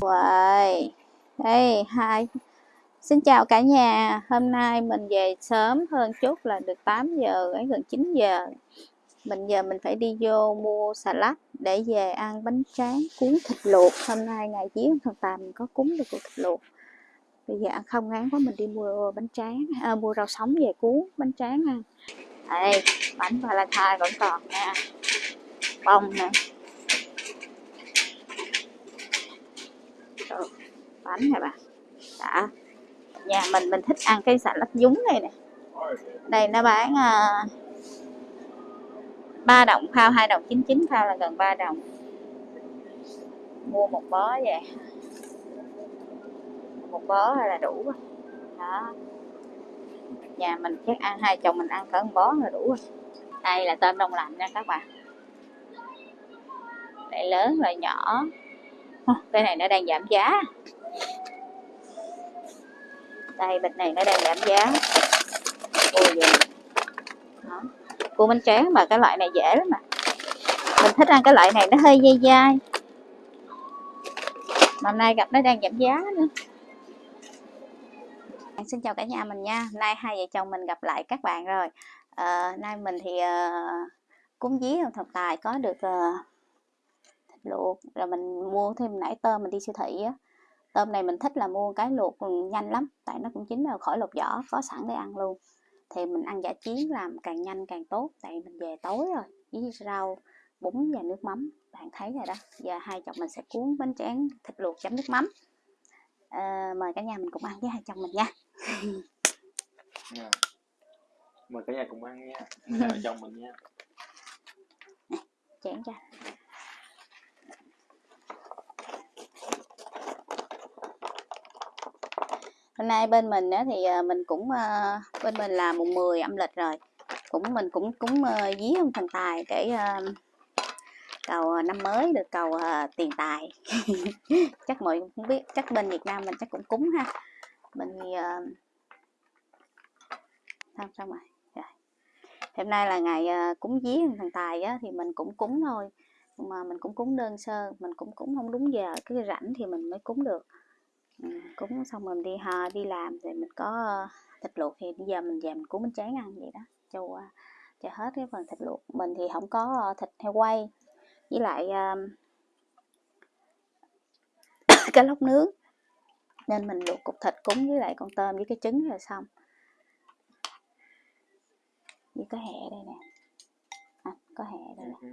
Uầy, đây hai. Xin chào cả nhà, hôm nay mình về sớm hơn chút là được 8 giờ, ấy gần 9 giờ. Mình giờ mình phải đi vô mua xà lách để về ăn bánh tráng cuốn thịt luộc. Hôm nay ngày vía thằng tài mình có cúng được thịt luộc. Bây giờ ăn không ngán quá mình đi mua bánh tráng, à, mua rau sống về cuốn bánh tráng ăn. Đây, bánh Valentine vẫn còn nha. Bông nè. Bánh này bà. Đã nhà mình mình thích ăn cái xà lách dúng này nè. Đây nó bán à, uh, 3 đồng phao 2 đồng 99 phao là gần 3 đồng. Mua một bó vậy một bó là đủ rồi. Đó. Nhà mình chắc ăn hai chồng mình ăn cỡ một bó là đủ rồi. Đây là tôm đông lạnh nha các bạn đây lớn rồi nhỏ. Cái này nó đang giảm giá đây bịch này nó đang giảm giá. Ôi vậy đó. cua bánh tráng mà cái loại này dễ lắm mà. Mình thích ăn cái loại này nó hơi dai dai. Mà hôm nay gặp nó đang giảm giá nữa. Xin chào cả nhà mình nha. Nay hai vợ chồng mình gặp lại các bạn rồi. À, nay mình thì uh, cúng dí ông thần tài có được uh, thịt luộc. Rồi mình mua thêm nãy tôm mình đi siêu thị á tôm này mình thích là mua cái luộc nhanh lắm tại nó cũng chín rồi khỏi lột vỏ có sẵn để ăn luôn. Thì mình ăn giả chiến làm càng nhanh càng tốt tại mình về tối rồi với rau bún và nước mắm. Bạn thấy rồi đó giờ hai chồng mình sẽ cuốn bánh tráng thịt luộc chấm nước mắm. À, mời cả nhà mình cùng ăn với hai chồng mình nha. Yeah. mời cả nhà cùng ăn nha. Hai chồng mình nha. Chén cho hôm nay bên mình á, thì ờ, mình cũng ờ, bên mình là mùng 10 âm lịch rồi. Cũng mình cũng cúng ờ, dí ông thần tài để cầu năm mới được cầu tiền tài. Chắc mọi người cũng biết chắc bên Việt Nam mình chắc cũng cúng ha. Mình thì xong xong rồi hôm nay là ngày cúng dí ông thần tài á, thì mình cũng cúng thôi. Mà mình cũng cúng đơn sơ mình cũng cúng không đúng giờ cái rảnh thì mình mới cúng được cúng xong mình đi ha đi làm rồi mình có ờ, thịt luộc thì bây giờ mình về mình cúng bánh tráng ăn vậy đó cho ờ, cho hết cái phần thịt luộc. Mình thì không có ờ, thịt heo quay với lại um, cái lóc nướng nên mình luộc cục thịt cúng với lại con tôm với cái trứng rồi xong. Với cái hẹ đây nè. À, có hẹ đây nè.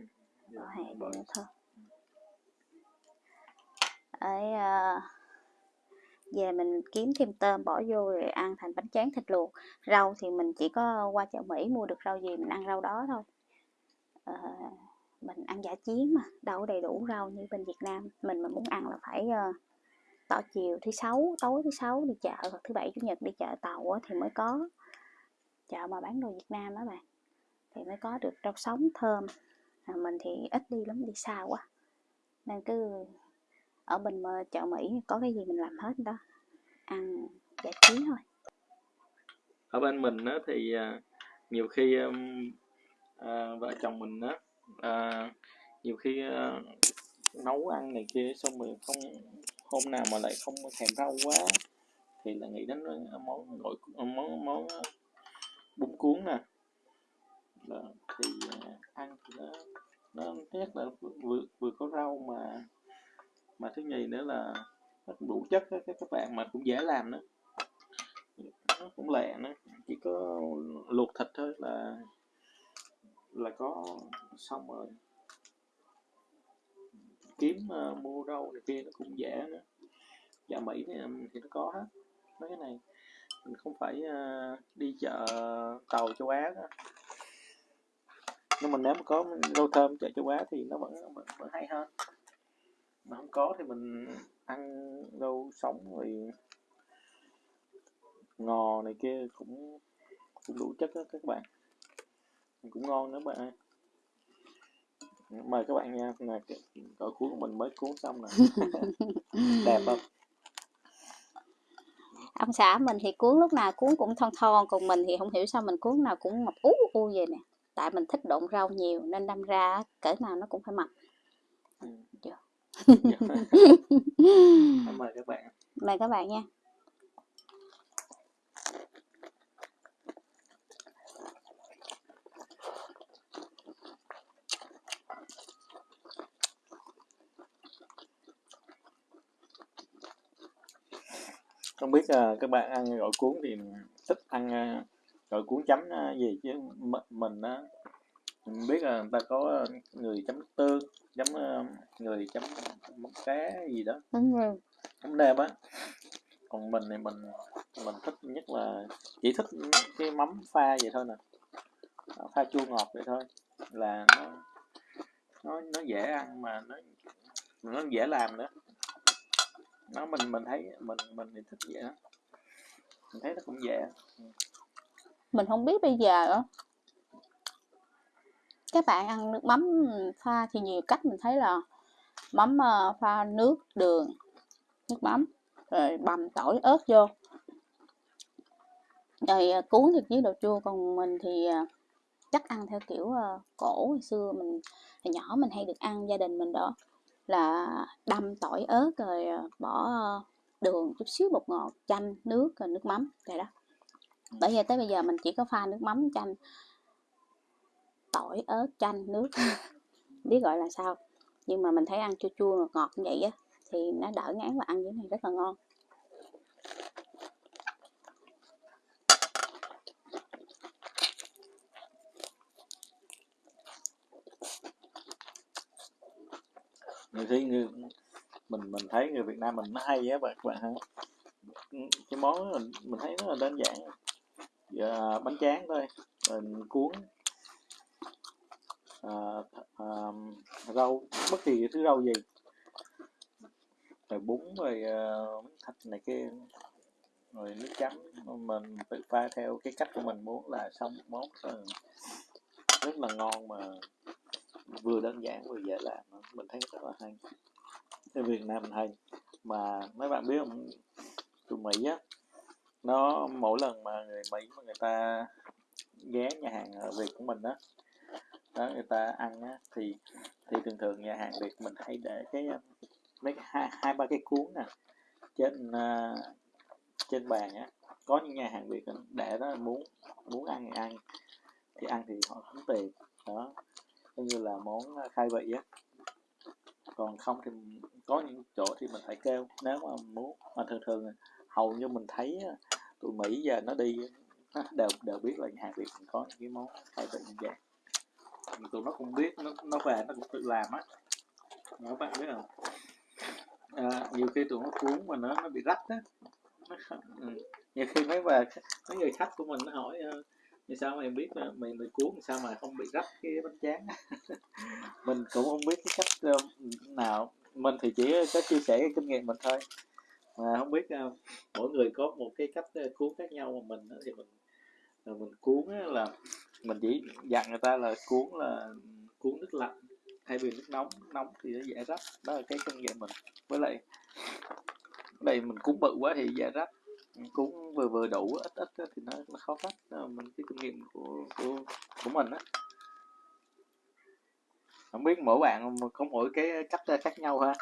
Có hẹ đây nữa thôi. Ấy uh, về mình kiếm thêm tôm bỏ vô rồi ăn thành bánh tráng thịt luộc. Rau thì mình chỉ có qua chợ Mỹ mua được rau gì mình ăn rau đó thôi. À, mình ăn giả chiến mà đâu đầy đủ rau như bên Việt Nam. Mình mà muốn ăn là phải uh, tỏ chiều thứ sáu tối thứ sáu đi chợ hoặc thứ bảy chủ nhật đi chợ tàu thì mới có. Chợ mà bán đồ Việt Nam đó bạn thì mới có được rau sống thơm. À, mình thì ít đi lắm đi xa quá. Nên cứ ở bên ờ, chợ Mỹ có cái gì mình làm hết đó ăn giải trí thôi. Ở bên mình á, thì à, nhiều khi à, vợ chồng mình á à, nhiều khi à, nấu ăn này kia xong rồi không hôm nào mà lại không thèm rau quá thì là nghĩ đến à, món gọi món món bún cuốn nè. Là, thì à, ăn thì nó nó thứ nhất là vừa vừa có rau mà mà thứ nhì nữa là nó cũng đủ chất đó, các các bạn mà cũng dễ làm nữa. Nó cũng lẹ nữa chỉ có luộc thịt thôi là là có xong rồi. Kiếm ờ, uh, mua rau này kia nó cũng dễ nữa. Dạ mỹ thì, thì nó có hết mấy cái này. Mình không phải uh, đi chợ tàu châu á đó. nhưng mà nếu mà có rau thơm chợ châu á thì nó vẫn vẫn, vẫn hay hơn mà không có thì mình ăn rau sống rồi ngò này kia cũng cũng đủ chất đó các bạn. Cũng ngon nữa bạn ơi. Mời các bạn nha nè cỡ cuốn của mình mới cuốn xong nè. Đẹp không? Ông xã mình thì cuốn lúc nào cuốn cũng thon thon còn mình thì không hiểu sao mình cuốn nào cũng mập ú u vậy nè. Tại mình thích độn rau nhiều nên đâm ra cỡ nào nó cũng phải mập. Ừ. Cảm ơn các bạn. Mời các bạn nha. Không biết uh, các bạn ăn gỏi cuốn thì thích ăn uh, gỏi cuốn chấm uh, gì chứ m- mình uh, mình biết là người ta có người chấm tương, chấm uh, người chấm mắm cá gì đó, Đúng rồi. chấm nêm á. Còn mình thì mình mình thích nhất là chỉ thích cái mắm pha vậy thôi nè, pha chua ngọt vậy thôi. Là nó nó nó dễ ăn mà nó nó dễ làm nữa. Nó mình mình thấy mình mình thì thích vậy đó. Mình thấy nó cũng dễ. Mình không biết bây giờ á, các bạn ăn nước mắm pha thì nhiều cách mình thấy là mắm ờ, pha nước, đường, nước mắm, rồi bằm tỏi ớt vô. Rồi ờ, cuốn thì với đồ chua, còn mình thì ờ, chắc ăn theo kiểu cổ hồi xưa mình hồi nhỏ mình hay được ăn gia đình mình đó là đâm tỏi ớt rồi bỏ đường chút xíu bột ngọt chanh nước rồi nước mắm vậy đó bởi giờ tới bây giờ mình chỉ có pha nước mắm chanh tỏi ớt chanh nước. Biết gọi là sao. Nhưng mà mình thấy ăn chua chua ngọt ngọt như vậy á thì nó đỡ ngán và ăn với này rất là ngon. Người thấy người mình mình thấy người Việt Nam mình nó hay á bạn bạn ha cái món mình, mình thấy nó là đơn giản. Giờ bánh tráng thôi rồi cuốn à, rau bất kỳ thứ rau gì. Rồi bún rồi uh, thịt này kia. Rồi nước chấm. Mình tự pha theo cái cách của mình muốn là xong món. Rất là ngon mà vừa đơn giản vừa dễ làm. Mình thấy rất là hay. Ở Việt Nam mình hay. Mà mấy bạn biết không? Tụi Mỹ á nó mỗi lần mà người Mỹ mà người ta ghé nhà hàng ở Việt của mình á đó. người ta ăn á thì thì thường thường nhà hàng Việt mình hay để cái um, mấy hai, hai ba cái cuốn nè trên uh, trên bàn á. Có những nhà hàng Việt để đó muốn muốn ăn thì ăn thì ăn thì họ tính tiền đó. Coi như là món à, khai vị á. Còn không thì có những chỗ thì mình phải kêu nếu mà muốn mà thường thường hầu như mình thấy tụi Mỹ giờ nó đi đều đều biết là nhà hàng Việt có những cái món khai vị như vậy tụi nó cũng biết nó nó về nó cũng tự làm á. Các bạn biết không? À, nhiều khi tụi nó cuốn mà nó nó bị rách á. Ừ. nhiều khi mấy bà mấy người khách của mình nó hỏi vì sao mày biết mày mày cuốn sao mà không bị rách cái bánh tráng? Mình cũng không biết cái cách ờ, nào. Mình thì chỉ có chia sẻ cái kinh nghiệm mình thôi. Mà không biết ờ, mỗi người có một cái cách ờ, cuốn khác nhau mà mình thì mình mình cuốn là mình chỉ dặn người ta là cuốn là cuốn nước lạnh thay vì nước nóng. Nóng thì nó dễ rách đó là cái kinh nghiệm mình. Với lại đây mình cuốn bự quá thì dễ rách cuốn vừa vừa đủ ít ít thì nó, nó khó cách mình cái kinh nghiệm của của của mình á. Không biết mỗi bạn có mỗi cái cách ờ, khác nhau ha?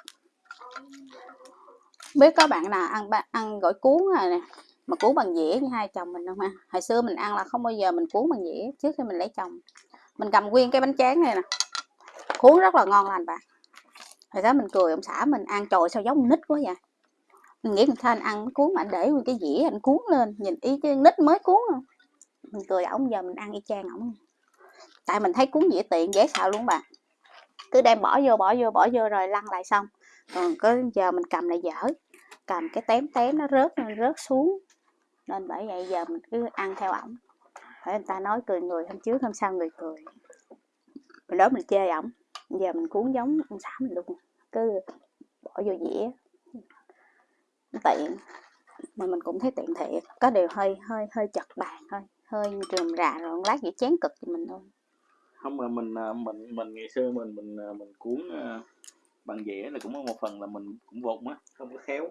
Biết có bạn nào ăn ăn gỏi cuốn rồi nè mà cuốn bằng dĩa như hai chồng mình không ha hồi xưa mình ăn là không bao giờ mình cuốn bằng dĩa trước khi mình lấy chồng. Mình cầm nguyên cái bánh tráng này nè. Cuốn rất là ngon lành bà, hồi đó mình cười ông xã mình ăn trời sao giống nít quá vậy? Mình nghĩ sao anh ăn cuốn mà anh để nguyên cái dĩa anh cuốn lên nhìn y cái nít mới cuốn không mình cười ổng giờ mình ăn y chang ổng. Tại mình thấy cuốn dĩa tiện dễ xạo luôn bà, cứ đem bỏ vô bỏ vô bỏ vô rồi lăn lại xong. Còn có giờ mình cầm lại dở. Cầm cái tém tém nó rớt nó rớt xuống nên bởi vậy giờ mình cứ ăn theo ổng. Phải người ta nói cười người hôm trước hôm sau người cười. Mình đó mình chê ổng. Giờ mình cuốn giống ông xã mình luôn. Cứ bỏ vô dĩa. Tiện. Mà mình cũng thấy tiện thiệt. Có điều hơi hơi hơi chật bàn thôi. Hơi rườm rà rồi lát vậy chén cực cho mình thôi không mà mình à, mình mình ngày xưa mình mình à, mình cuốn uh, bằng dĩa là cũng có một phần là mình cũng vụng á không có khéo.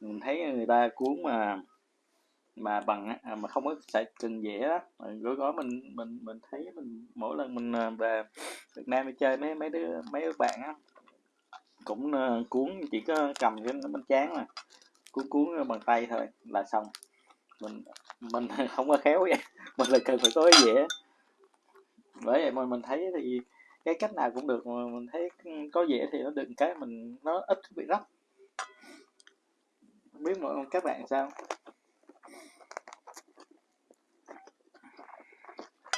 Mình thấy người ta cuốn mà mà bằng á à, mà không có xài cần vẽ đó gói gói mình mình mình thấy mình, mỗi lần mình à, về Việt Nam đi chơi mấy mấy đứa mấy đứa bạn á, cũng à, cuốn, chỉ có cầm cái bánh tráng mà, cuốn cuốn bằng tay thôi là xong. Mình mình không có khéo vậy, mình là cần phải có cái dĩa bởi vậy mà mình thấy thì cái cách nào cũng được, mà mình thấy có dễ thì nó đừng cái mình, nó ít bị rắc. Không biết mọi các bạn sao?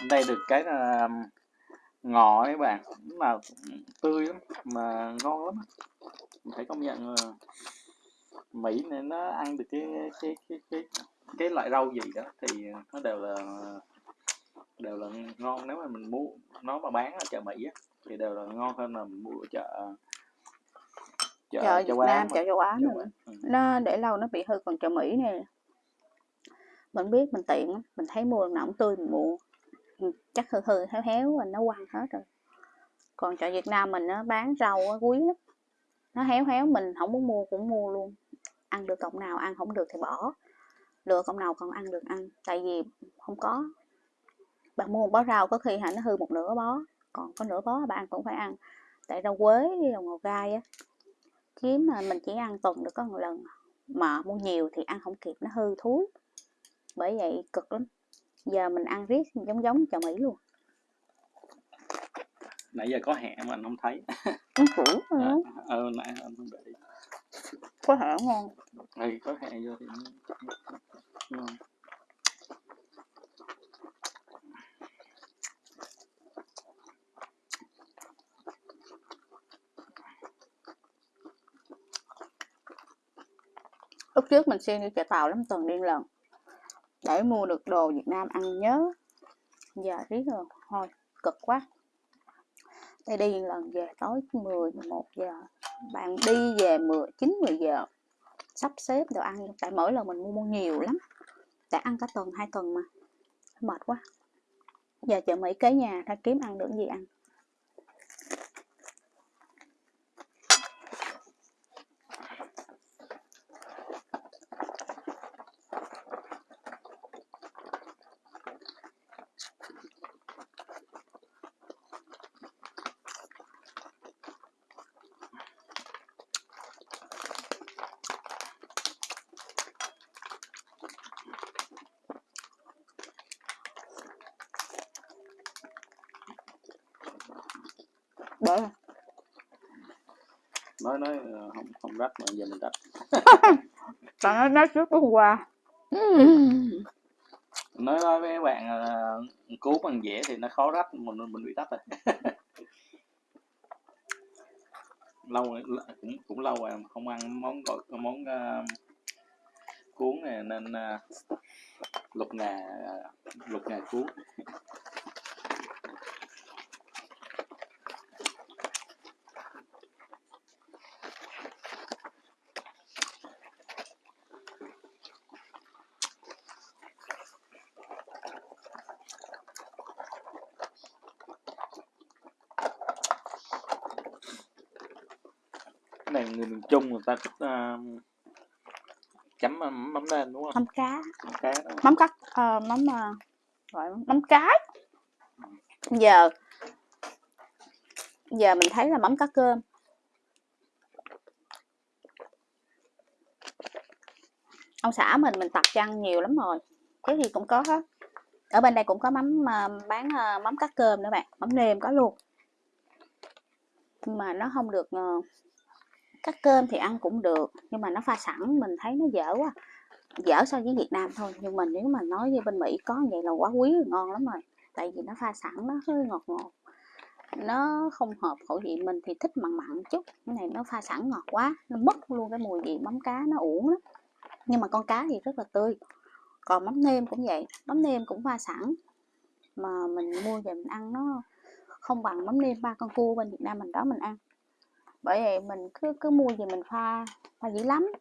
Đây được cái là ngò ấy bạn cũng là tươi lắm mà ngon lắm. Mình phải công nhận là Mỹ này nó ăn được cái cái cái cái cái loại rau gì đó thì nó đều là đều là ngon. Nếu mà mình mua nó mà bán ở chợ Mỹ á, thì đều là ngon hơn là mình mua ở chợ chợ chợ châu Nam mà. chợ châu Á nữa. ừ. nó để lâu nó bị hư còn chợ Mỹ nè. Mình biết mình tiện mình thấy mua nào cũng tươi mình mua Ừ, chắc hư hư héo héo và nó quăng hết rồi. Còn chợ Việt Nam mình nó bán rau á, quý lắm. Nó héo héo mình không muốn mua cũng mua luôn. Ăn được cộng nào ăn không được thì bỏ. Lựa cộng nào còn ăn được ăn tại vì không có. Bạn mua một bó rau có khi hả nó hư một nửa bó. Còn có nửa bó bạn cũng phải ăn. Tại rau quế với rau ngò gai á kiếm mà mình chỉ ăn tuần được có một lần. Mà mua nhiều thì ăn không kịp nó hư thúi. Bởi vậy cực lắm giờ mình ăn riết giống giống chợ Mỹ luôn. Nãy giờ có hẹ mà anh không thấy. Củ à, nữa ờ nãy anh không để ý. Có thể ngon ừ, có hẹ vô thì ngon lúc trước mình xuyên đi chợ tàu lắm tuần đi lần để mua được đồ Việt Nam ăn nhớ. Giờ riết rồi, thôi, cực quá. Đây đi lần về tối 10 11 giờ. Bạn đi về 10 9 10 giờ. Sắp xếp đồ ăn tại mỗi lần mình mua mua nhiều lắm. Tại ăn cả tuần, hai tuần mà. Mệt quá. Giờ chợ Mỹ kế nhà, ra kiếm ăn được gì ăn để nói nói ờ, không không rắc mà giờ mình rắc bạn nói nói trước hôm qua nói nói với các bạn là cứu bằng dễ thì nó khó rắc mình mình bị rắc rồi. Lâu rồi, cũng cũng lâu rồi không ăn món gọi món uh, cuốn này nên uh, lục ngà lục ngà cuốn cái này người miền Trung người ta uh, chấm mắm mắm nêm đúng không? Mắm cá. Mắm cá đó. mắm cắt ờ, mắm ờ, gọi mắm cái. Giờ giờ mình thấy là mắm cá cơm. Ông xã mình mình tập chăn nhiều lắm rồi. Cái gì cũng có hết ở bên đây cũng có mắm ờ, bán ờ, mắm cá cơm nữa bạn. Mắm nêm có luôn. Nhưng mà nó không được ờ, các cơm thì ăn cũng được, nhưng mà nó pha sẵn mình thấy nó dở quá, dở so với Việt Nam thôi. Nhưng mà nếu mà nói với bên Mỹ có vậy là quá quý ngon lắm rồi. Tại vì nó pha sẵn, nó hơi ngọt ngọt. Nó không hợp khẩu vị mình thì thích mặn mặn chút. Cái này nó pha sẵn ngọt quá, nó mất luôn cái mùi vị mắm cá, nó uổng lắm. Nhưng mà con cá thì rất là tươi. Còn mắm nêm cũng vậy, mắm nêm cũng pha sẵn. Mà mình mua về mình ăn nó không bằng mắm nêm ba con cua bên Việt Nam mình đó mình ăn bởi vậy mình cứ cứ mua gì mình pha pha dữ lắm.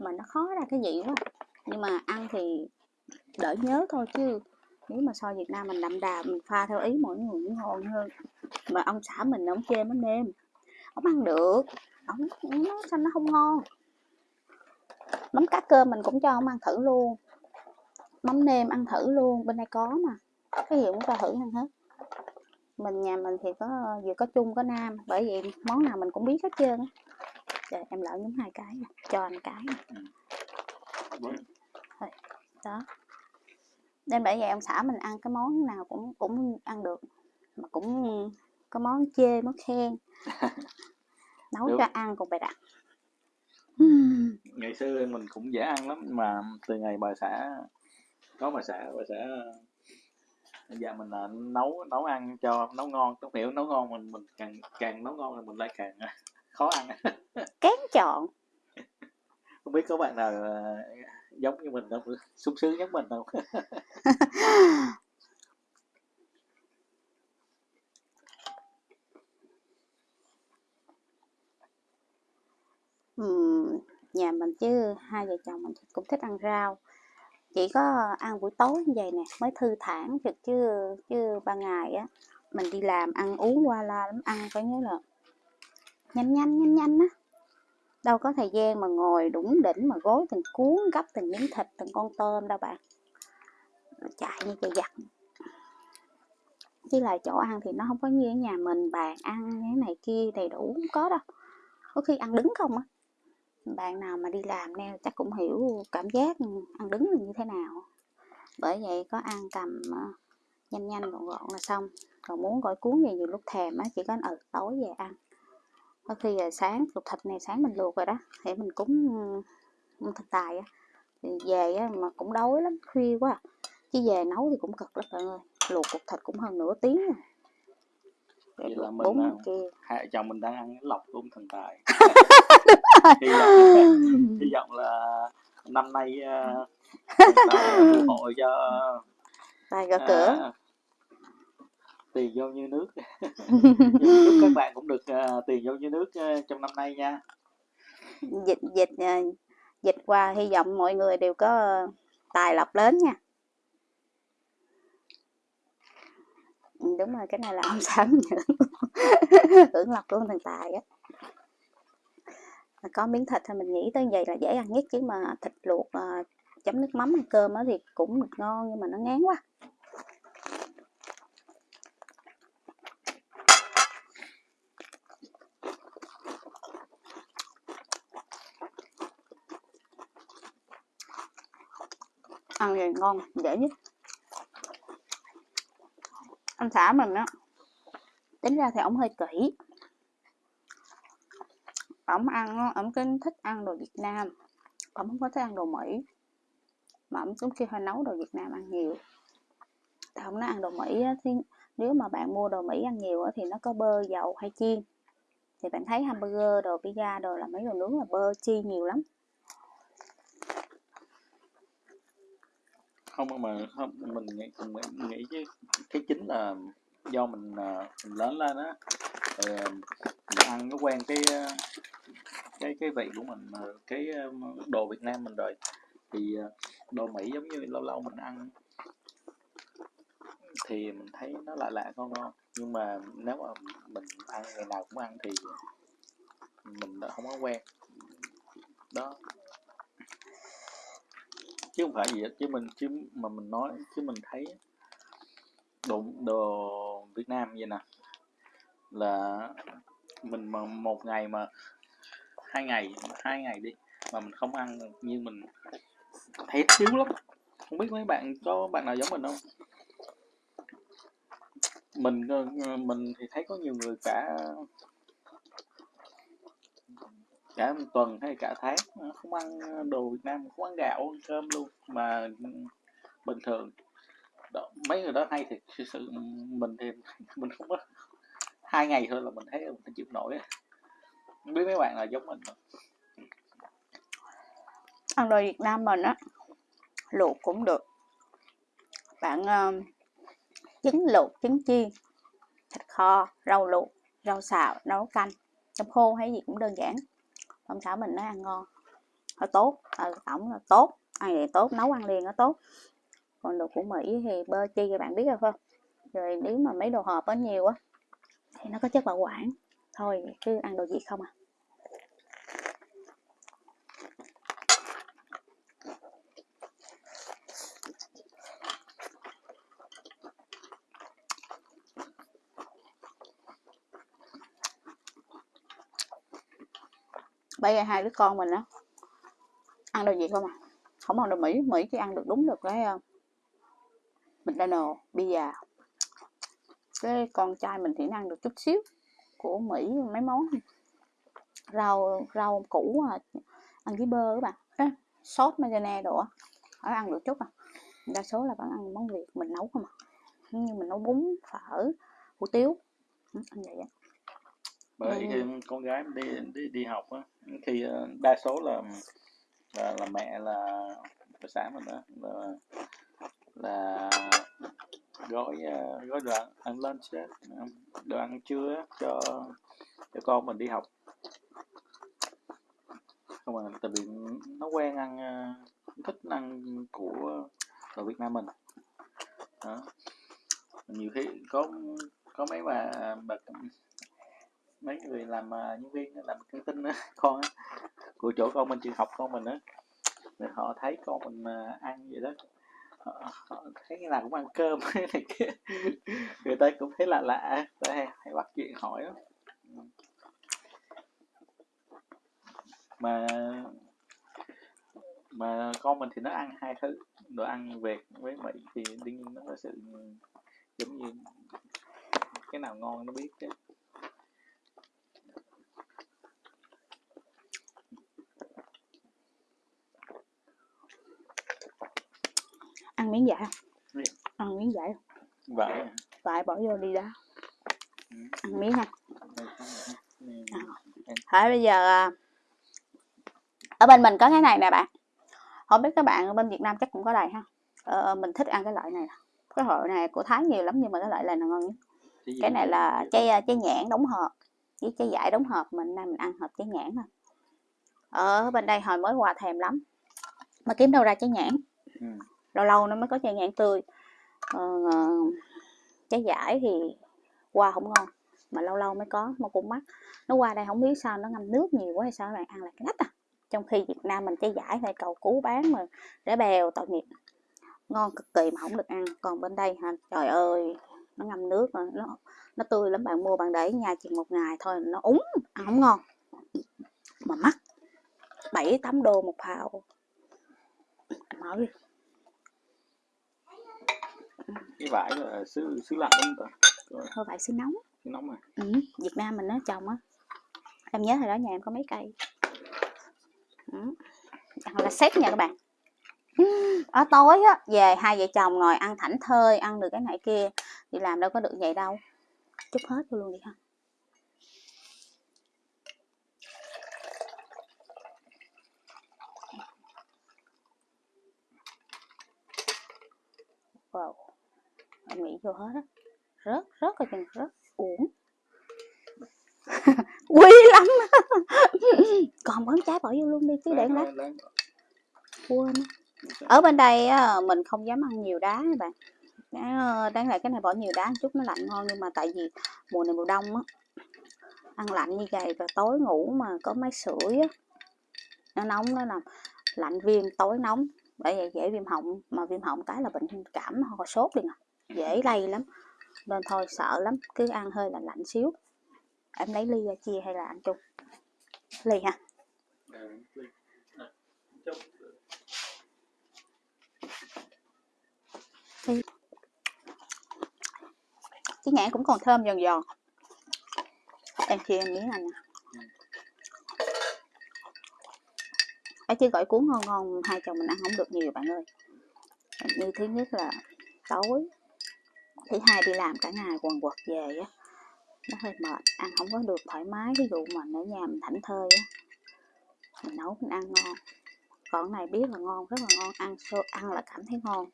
Mà nó khó ra cái vị quá. Nhưng mà ăn thì đỡ nhớ thôi chứ nếu mà so Việt Nam mình đậm đà mình pha theo ý mỗi người cũng ngon hơn. Mà ông xã mình ông chê mắm nêm ông ăn được. Ông nó sao nó không ngon. Mắm cá cơm mình cũng cho ông ăn thử luôn. Mắm nêm ăn thử luôn. Bên đây có mà. Cái gì cũng cho thử ăn hết mình nhà mình thì có vừa có Trung có Nam bởi vậy món nào mình cũng biết hết trơn á. Trời, em lỡ nhúng hai cái nè, cho anh cái nè. Với- đó. Nên bởi vậy ông xã mình ăn cái món nào cũng cũng ăn được mà cũng có món chê món khen. Nấu Đúng. cho ăn còn bày đặt ngày xưa mình cũng dễ ăn lắm mà từ ngày bà xã có bà xã bà xã dạ mình là nấu nấu ăn cho nấu ngon. Tốt hiểu nấu ngon mình mình càng càng nấu ngon thì mình lại càng khó ăn. Kén chọn. Không biết có bạn nào ờ, giống như mình không? Sung sướng giống mình không? Ừm, nhà mình chứ hai vợ chồng mình cũng thích ăn rau chỉ có ăn buổi tối như vậy nè, mới thư thản chứ chứ chứ ban ngày á, mình đi làm ăn uống qua la lắm, ăn phải nhớ là nhanh nhanh nhanh nhanh á. Đâu có thời gian mà ngồi đủng đỉnh mà gối từng cuốn gấp từng miếng thịt, từng con tôm đâu bạn. Chạy như chạy giặt chứ là chỗ ăn thì nó không có như ở nhà mình, bàn ăn như thế này kia đầy đủ không có đâu. Có khi ăn đứng không á bạn nào mà đi làm neo chắc cũng hiểu cảm giác ăn đứng là như thế nào. Bởi vậy có ăn cầm ờ, nhanh nhanh gọn gọn là xong. Còn muốn gọi cuốn gì nhiều lúc thèm á chỉ có ừ tối về ăn. Có khi là sáng luộc thịt này sáng mình luộc rồi đó để mình cúng ừ, thịt tài á. Thì về á mà cũng đói lắm khuya quá à. chứ về nấu thì cũng cực lắm bạn ơi luộc cục thịt cũng hơn nửa tiếng rồi Vậy Để là mình, à, này kia hai vợ chồng mình đang ăn cái lọc tôm thần tài hy vọng hy vọng là năm nay uh, phù hộ cho tài gõ cửa. à, tiền vô như nước. Chúc các bạn cũng được à, tiền vô như nước trong năm nay nha. Dịch dịch dịch qua hy vọng mọi người đều có ờ, tài lộc lớn nha. Ừ, đúng rồi cái này là ông mình hưởng hưởng lộc luôn thần tài á có miếng thịt thì mình nghĩ tới vậy là dễ ăn nhất chứ mà thịt luộc à, chấm nước mắm ăn cơm á thì cũng được ngon nhưng mà nó ngán quá. Ăn gì ngon dễ nhất. Anh xã mình á tính ra thì ông hơi kỹ ổng ăn á, ổng cái thích ăn đồ Việt Nam. Ổng không có thích ăn đồ Mỹ. Mà ổng cũng kêu hơi nấu đồ Việt Nam ăn nhiều. Thì ổng nói ăn đồ Mỹ á, thì nếu mà bạn mua đồ Mỹ ăn nhiều á, thì nó có bơ dầu hay chiên. Thì bạn thấy hamburger đồ pizza đồ là mấy đồ nướng là bơ chi nhiều lắm. Không mà không mình nghĩ mình nghĩ chứ cái chính là do mình à, mình lớn lên á rồi mình ăn nó quen cái ờ, cái cái vị của mình cái ờ, đồ Việt Nam mình rồi. Thì đồ Mỹ giống như lâu lâu mình ăn. Thì mình thấy nó lạ lạ ngon ngon. Nhưng mà nếu mà mình ăn, ngày nào cũng ăn thì mình đã không có quen. Đó. Chứ không phải gì hết, chứ mình, chứ mà mình nói, chứ mình thấy đồ đồ Việt Nam vậy nè là mình mà một ngày mà hai ngày hai ngày đi mà mình không ăn như mình thấy thiếu lắm. Không biết mấy bạn có bạn nào giống mình không? Mình ờ, mình thì thấy có nhiều người cả cả một tuần hay cả tháng không ăn đồ Việt Nam không ăn gạo ăn cơm luôn. Mà bình thường đó, mấy người đó hay thì sự, sự mình thì mình không có hai ngày thôi là mình thấy mình chịu nổi. Không biết mấy bạn là giống mình không? ăn đồ Việt Nam mình á luộc cũng được. Bạn uh, trứng luộc trứng chiên thịt kho rau luộc rau xào nấu canh. Chấm khô hay gì cũng đơn giản. Ông xã mình nó ăn ngon nó tốt. Ờ, ừ, tổng là tốt ăn vậy tốt nấu ăn liền nó tốt. Còn đồ của Mỹ thì bơ chi các bạn biết rồi không? Rồi nếu mà mấy đồ hộp nó nhiều á thì nó có chất bảo quản. Thôi cứ ăn đồ gì không à. Bây giờ hai đứa con mình đó ăn đồ gì không à? Không ăn đồ mỹ mỹ chỉ ăn được đúng được cái ờ, uh, mcdonald pizza cái con trai mình thì nó ăn được chút xíu của mỹ mấy món. Rau rau củ à, ăn với bơ các bạn. Ê, sốt mayonnaise đồ á ăn được chút à. Đa số là vẫn ăn món việt mình nấu không à. Như mình nấu bún phở hủ tiếu. Ừ, ăn vậy á. Bởi Ừ. khi con gái đi đi đi học á khi ờ, đa số là là, là mẹ là bà xã mình đó là là gói à, gói đồ ăn, ăn lunch đồ ăn trưa cho cho con mình đi học. Không à tại vì nó quen ăn à, thích ăn của ở Việt Nam mình. Đó. Nhiều khi có có mấy bà bà mấy người làm à, nhân viên làm căng tin con của chỗ con mình trường học con mình á họ thấy con mình ăn vậy đó thấy là cũng ăn cơm này kia. Người ta cũng thấy lạ lạ đây hay, bắt chuyện hỏi đó. mà mà con mình thì nó ăn hai thứ. Đồ ăn Việt với Mỹ thì đương nhiên nó có sự giống như cái nào ngon nó biết chứ. Ăn miếng dại Gì? ăn miếng dại vậy à. vải bỏ vô đi đó Ừ. ăn miếng ha. Hỏi bây giờ à, ở bên mình có cái này nè bạn. Không biết các bạn ở bên Việt Nam chắc cũng có đây ha. Ờ, mình thích ăn cái loại này. Cái loại này của Thái nhiều lắm nhưng mà cái loại này là ngon nhất. Cái này là trái à, trái nhãn đóng hộp. Với trái dại đóng hộp mình nay mình ăn hộp trái nhãn thôi. Ở bên đây hồi mới qua thèm lắm. Mà kiếm đâu ra trái nhãn? Ừ lâu lâu nó mới có chai nhãn tươi. Ờ, ờ, trái giải thì qua không ngon mà lâu lâu mới có mà cũng mắc. Nó qua đây không biết sao nó ngâm nước nhiều quá hay sao các bạn ăn lại cái nách à. Trong khi Việt Nam mình trái giải hay cầu cứu bán mà rẻ bèo tội nghiệp. Ngon cực kỳ mà không được ăn. Còn bên đây hả? Trời ơi nó ngâm nước mà nó nó tươi lắm bạn mua bạn để nhà chừng một ngày thôi nó úng ăn không ngon. Mà mắc bảy tám đô một phao mở đi cái vải là xứ xứ lạnh đúng không ta? Thôi vậy xin nóng Xứ nóng à ừ. Việt Nam mình nó trồng á. Em nhớ hồi đó nhà em có mấy cây. Ừ. là xét nha các bạn. Ở tối á về hai vợ chồng ngồi ăn thảnh thơi ăn được cái này kia đi làm đâu có được vậy đâu. Chút hết luôn đi ha em nghĩ vô hết á. Rớt rớt rồi chừng rớt uổng. Quý lắm. Còn bón trái bỏ vô luôn đi chứ để lát quên ở bên đây mình không dám ăn nhiều đá các bạn. Đá- đáng lẽ cái này bỏ nhiều đá một chút nó lạnh ngon nhưng mà tại vì mùa này mùa đông á ăn lạnh như vậy và tối ngủ mà có máy sưởi á nó nóng nó làm lạnh viêm tối nóng. Bởi vậy dễ viêm họng mà viêm họng cái là bệnh cảm ho sốt liền à dễ lây lắm, nên thôi sợ lắm, cứ ăn hơi lạnh lạnh xíu. Em lấy ly ra chia hay là ăn chung? Ly ha cái nhãn cũng còn thơm giòn giòn. Em chia em miếng này nè. Ở chứ gỏi cuốn ngon ngon, hai chồng mình ăn không được nhiều bạn ơi. Như thứ nhất là tối thứ hai đi làm cả ngày quần quật về á nó hơi mệt ăn không có được thoải mái ví dụ mà ở nhà mình thảnh thơi á. Mình nấu mình ăn ngon. Còn này biết là ngon rất là ngon ăn xô ăn là cảm thấy ngon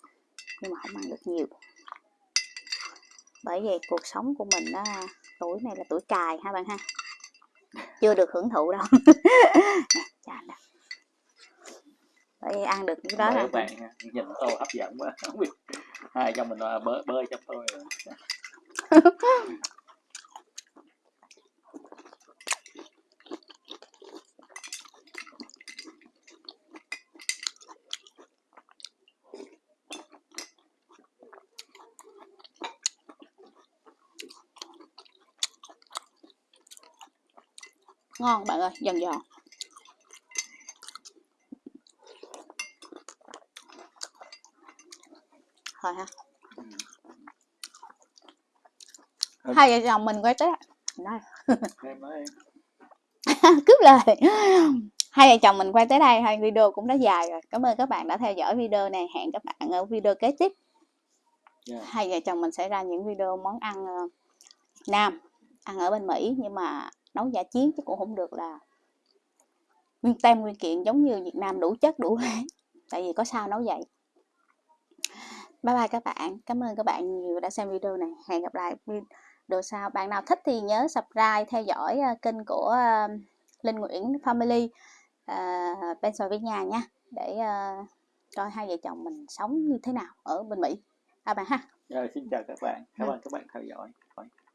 nhưng mà không ăn được nhiều. Bởi vậy cuộc sống của mình á tuổi này là tuổi cài ha bạn ha. Chưa được hưởng thụ đâu. Nè, vậy ăn được cái đó các bạn nhìn tô hấp dẫn quá hai trong mình bơi bơi trong tôi ngon bạn ơi giòn giòn thôi ha. Ừ. hai vợ chồng mình quay tới em cướp lời. Hai vợ chồng mình quay tới đây hai video cũng đã dài rồi. Cảm ơn các bạn đã theo dõi video này. Hẹn các bạn ở video kế tiếp. Dạ. hai vợ chồng mình sẽ ra những video món ăn Việt Nam ăn ở bên Mỹ. Nhưng mà nấu giả chiến chứ cũng không được là nguyên tem nguyên kiện giống như Việt Nam đủ chất đủ hết tại vì có sao nấu vậy bye bye các bạn. Cảm ơn các bạn nhiều đã xem video này. Hẹn gặp lại video sau. Bạn nào thích thì nhớ subscribe theo dõi ờ, kênh của ờ, Linh Nguyễn Family uh, bên xoài với nhà nha. Để ờ, coi hai vợ chồng mình sống như thế nào ở bên Mỹ. À bạn ha. Rồi, xin chào các bạn. Cảm ơn các bạn theo dõi